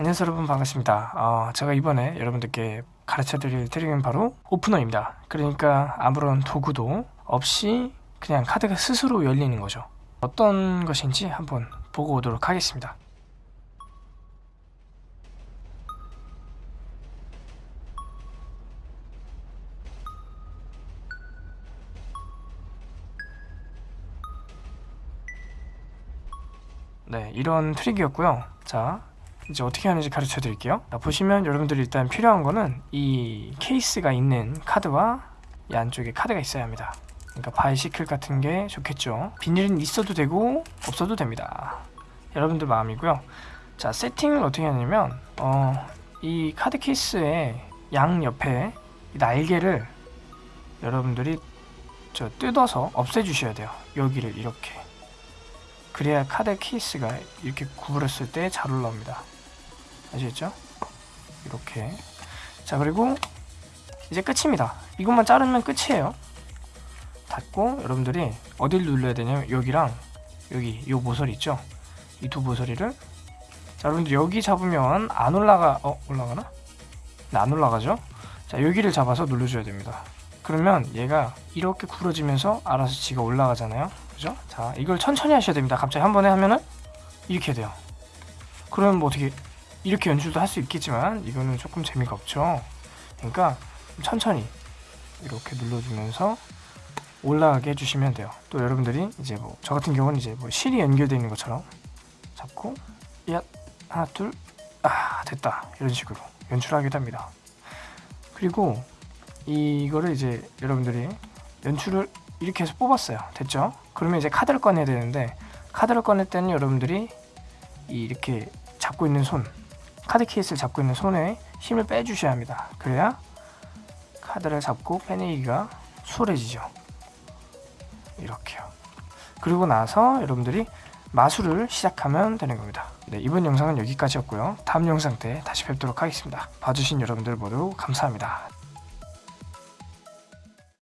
안녕하세요 여러분. 반갑습니다. 어, 제가 이번에 여러분들께 가르쳐 드릴 트릭은 바로 오프너입니다. 그러니까 아무런 도구도 없이 그냥 카드가 스스로 열리는 거죠. 어떤 것인지 한번 보고 오도록 하겠습니다. 네 이런 트릭이었고요. 자 이제 어떻게 하는지 가르쳐 드릴게요. 자, 보시면 여러분들이 일단 필요한 거는 이 케이스가 있는 카드와 이 안쪽에 카드가 있어야 합니다. 그러니까 Bicycle 같은 게 좋겠죠. 비닐은 있어도 되고 없어도 됩니다. 여러분들 마음이고요. 자 세팅을 어떻게 하냐면 어, 이 카드 케이스의 양 옆에 이 날개를 여러분들이 저 뜯어서 없애 주셔야 돼요. 여기를 이렇게. 그래야 카드 케이스가 이렇게 구부렸을 때 잘 올라옵니다 아시겠죠? 이렇게 자 그리고 이제 끝입니다 이것만 자르면 끝이에요 닫고 여러분들이 어딜 눌러야 되냐면 여기랑 여기 요 모서리 있죠? 이 두 모서리를 자 여러분들 여기 잡으면 안 올라가 어 올라가나? 네, 안 올라가죠? 자 여기를 잡아서 눌러줘야 됩니다 그러면 얘가 이렇게 구부러지면서 알아서 지가 올라가잖아요 그죠? 자 이걸 천천히 하셔야 됩니다 갑자기 한 번에 하면은 이렇게 돼요 그러면 뭐 어떻게 이렇게 연출도 할 수 있겠지만 이거는 조금 재미가 없죠. 그러니까 천천히 이렇게 눌러주면서 올라가게 해주시면 돼요. 또 여러분들이 이제 뭐 저 같은 경우는 이제 뭐 실이 연결되어 있는 것처럼 잡고 야 하나 둘 아 됐다. 이런 식으로 연출하기도 합니다. 그리고 이거를 이제 여러분들이 연출을 이렇게 해서 뽑았어요. 됐죠? 그러면 이제 카드를 꺼내야 되는데 카드를 꺼낼 때는 여러분들이 이 이렇게 잡고 있는 손 카드 케이스를 잡고 있는 손에 힘을 빼주셔야 합니다. 그래야 카드를 잡고 빼내기가 수월해지죠. 이렇게요. 그리고 나서 여러분들이 마술을 시작하면 되는 겁니다. 네, 이번 영상은 여기까지였고요. 다음 영상 때 다시 뵙도록 하겠습니다. 봐주신 여러분들 모두 감사합니다